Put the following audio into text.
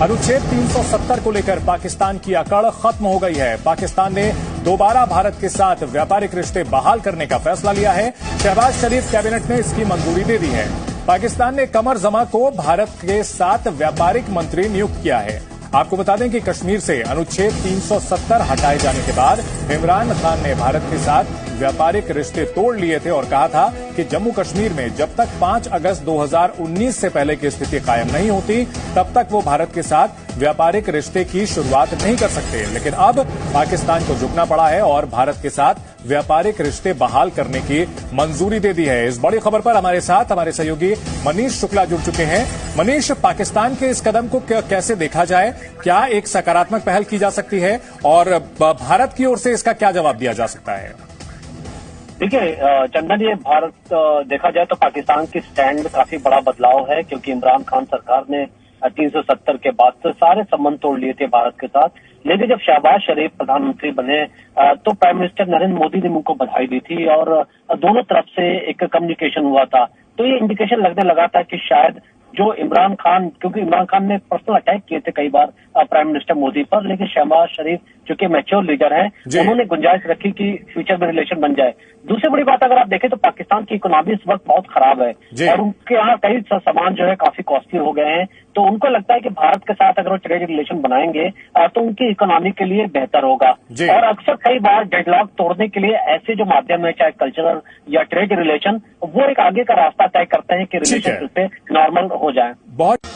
انوچھید تین سو ستر کو لے کر پاکستان کی اکڑ ختم ہو گئی ہے۔ پاکستان نے دوبارہ بھارت کے ساتھ ویاپارک رشتے بحال کرنے کا فیصلہ لیا ہے۔ شہباز شریف کیبنٹ نے اس کی منظوری دے دی ہے۔ پاکستان نے کمر زما کو بھارت کے ساتھ ویاپارک منتری نیوکت کیا ہے۔ آپ کو بتا دیں کہ کشمیر سے انوچھید تین سو ستر ہٹائے جانے کے بعد عمران خان نے بھارت کے ساتھ ویاپارک رشتے توڑ لیے تھے اور کہا تھا کہ جموں کشمیر میں جب تک پانچ اگست دو ہزار انیس سے پہلے کی استھتی قائم نہیں ہوتی، تب تک وہ بھارت کے ساتھ ویاپارک رشتے کی شروعات نہیں کر سکتے۔ لیکن اب پاکستان کو جھکنا پڑا ہے اور بھارت کے ساتھ ویاپارک رشتے بحال کرنے کی منظوری دے دی ہے۔ اس بڑی خبر پر ہمارے ساتھ ہمارے سہیوگی منیش شکلا جڑ چکے ہیں۔ منیش، پاکستان کے اس قدم کو کیسے دیکھا جائے؟ کیا ایک سکاراتمک پہل کی جا سکتی ہے اور بھارت کی اور سے اس کا کیا جواب دیا جا سکتا ہے؟ دیکھیے چندن، یہ بھارت دیکھا جائے تو پاکستان کی سٹینڈ میں کافی بڑا بدلاؤ ہے کیونکہ عمران خان سرکار نے تین سو ستر کے بعد سے سارے سمن توڑ لیے تھے بھارت کے ساتھ۔ لیکن جب شہباز شریف پردھان منتری بنے تو پرائم منسٹر نریندر مودی نے ان کو بدھائی دی تھی اور دونوں طرف سے ایک کمیونیکیشن ہوا تھا۔ تو یہ انڈیکیشن لگنے لگا تھا کہ شاید جو عمران خان کیونکہ عمران خان نے پرسنل اٹیک کیے تھے کئی بار پرائم منسٹر مودی پر لیکن شہباز شریف جو کہ میچور لیڈر ہیں جی۔ انہوں نے گنجائش رکھی کہ فیوچر میں ریلیشن بن جائے۔ دوسری بڑی بات اگر آپ دیکھیں تو پاکستان کی اکنامی اس وقت بہت خراب ہے جی۔ اور ان کے یہاں کئی سامان جو ہے کافی کاسٹلی ہو گئے ہیں۔ تو ان کو لگتا ہے کہ بھارت کے ساتھ اگر وہ ٹریڈ ریلیشن بنائیں گے تو ان کی اکنامی کے لیے بہتر ہوگا۔ جی۔ اور اکثر کئی بار ڈیڈ لاک توڑنے کے لیے ایسے جو مادھیم ہے چاہے کلچرل یا ٹریڈ ریلیشن وہ ایک آگے کا راستہ طے کرتے ہیں کہ ریلیشن سے نارمل ہو جائیں بہت